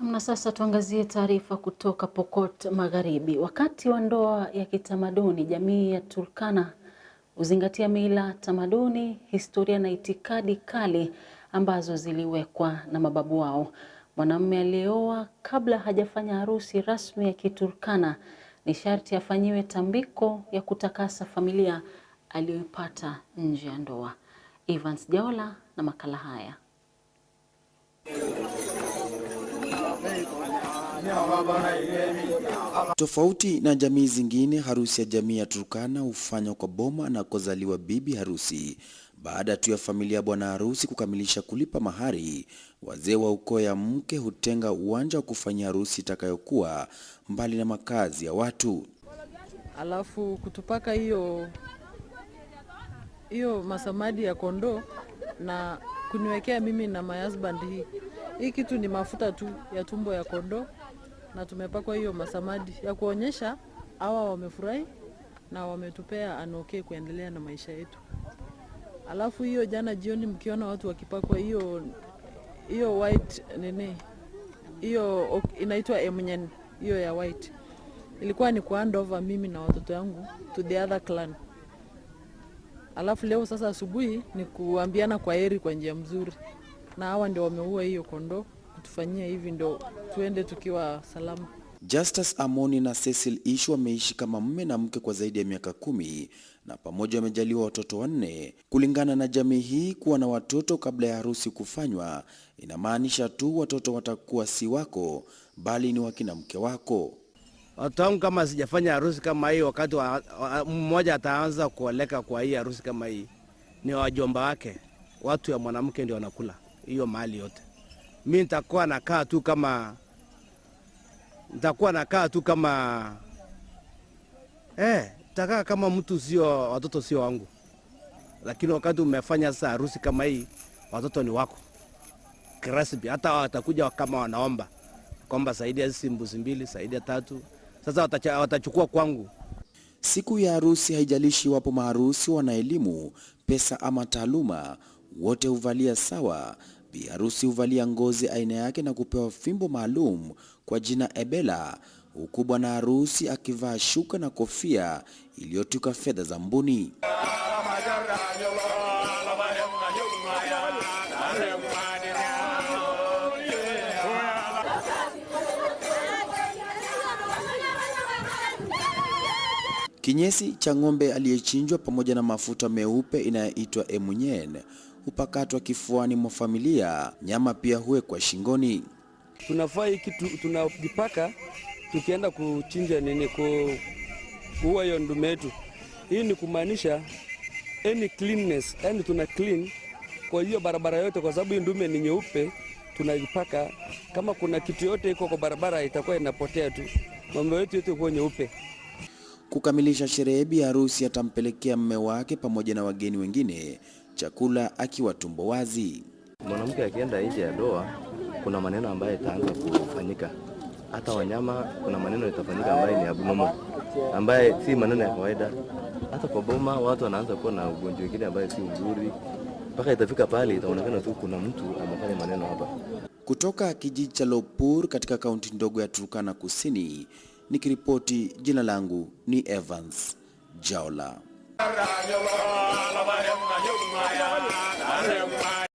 Na sasa tuangazie taarifa kutoka Pokot Magharibi. Wakati wa ndoa ya kitamaduni, jamii ya Turkana huzingatia mila, tamaduni, historia na itikadi kali ambazo ziliwekwa na mababu wao. Mwanamume aliyeoa kabla hajafanya harusi rasmi ya Kiturkana ni sharti afanyiwe tambiko ya kutakasa familia aliyoipata nje ya ndoa. Evans Jaola na makala haya. Tofauti na jamii zingine, harusi ya jamii ya Turkana hufanywa kwa boma anakozaliwa bibi harusi. Baada tu ya familia bwana harusi kukamilisha kulipa mahari, wazee wa ukoo ya mke hutenga uwanja wa kufanyia harusi itakayokuwa mbali na makazi ya watu. alafu kutupaka hiyo hiyo masamadi ya kondoo na kuniwekea mimi na my husband hii hii kitu ni mafuta tu ya tumbo ya kondoo na tumepakwa hiyo masamadi ya kuonyesha hawa wamefurahi na wametupea anoke kuendelea na maisha yetu. Alafu hiyo jana jioni mkiona watu wakipakwa hiyo hiyo white nini hiyo inaitwa emunyen hiyo ya white ilikuwa ni kuhand over mimi na watoto yangu to the other clan. Alafu leo sasa asubuhi ni kuambiana kwa heri kwa njia mzuri, na hawa ndio wameua hiyo kondoo kutufanyia hivi, ndo tuende tukiwa salama. Justus Amoni na Cecil Ishu wameishi kama mme na mke kwa zaidi ya miaka kumi na pamoja wamejaliwa watoto wanne. Kulingana na jamii hii, kuwa na watoto kabla ya harusi kufanywa inamaanisha tu watoto watakuwa si wako, bali ni wakina mke wako. Watoto wangu kama sijafanya harusi kama hii, wakati wa, wa, mmoja ataanza kuoleka kwa hii harusi kama hii, ni wajomba wake, watu ya mwanamke ndio wanakula hiyo mali yote. Mi nitakuwa nakaa tu kama nitakuwa nakaa tu kama eh, takaa kama mtu sio, watoto sio wangu, lakini wakati umefanya sasa harusi kama hii, watoto ni wako kirasmi. Hata watakuja kama wanaomba kwamba saidia hizi mbuzi mbili, saidia tatu, sasa watachukua kwangu. Siku ya harusi, haijalishi wapo maharusi wana elimu, pesa ama taaluma, wote huvalia sawa. Bi harusi huvalia ngozi aina yake na kupewa fimbo maalum kwa jina ebela, huku bwana harusi akivaa shuka na kofia iliyotuka fedha za mbuni. Kinyesi cha ng'ombe aliyechinjwa pamoja na mafuta meupe inayoitwa emunyen hupakatwa kifuani mwa familia. Nyama pia huwekwa shingoni. tunafaa hiki kitu tunajipaka tukienda kuchinja nini ku, kuua hiyo ndume yetu. Hii ni kumaanisha any cleanness, yani tuna clean kwa hiyo barabara yote, kwa sababu hii ndume ni nyeupe, tunaipaka. Kama kuna kitu yote iko kwa barabara itakuwa inapotea tu, mambo yetu yote kuwa nyeupe. Kukamilisha sherehe, bi harusi atampelekea mme wake pamoja na wageni wengine chakula akiwa tumbo wazi. Mwanamke akienda nje ya doa kuna maneno ambayo itaanza kufanyika. Hata wanyama, kuna maneno itafanyika ambayo ni abnormal, ambaye si maneno ya kawaida. Hata kwa boma watu wanaanza kuwa na ugonjwa wengine ambayo si mzuri, mpaka itafika pale itaonekana tu kuna mtu amefanya maneno hapa. Kutoka kijiji cha Lopur katika kaunti ndogo ya Turkana Kusini, nikiripoti, jina langu ni Evans Jaola. Raya, Raya, Raya, Raya, Raya,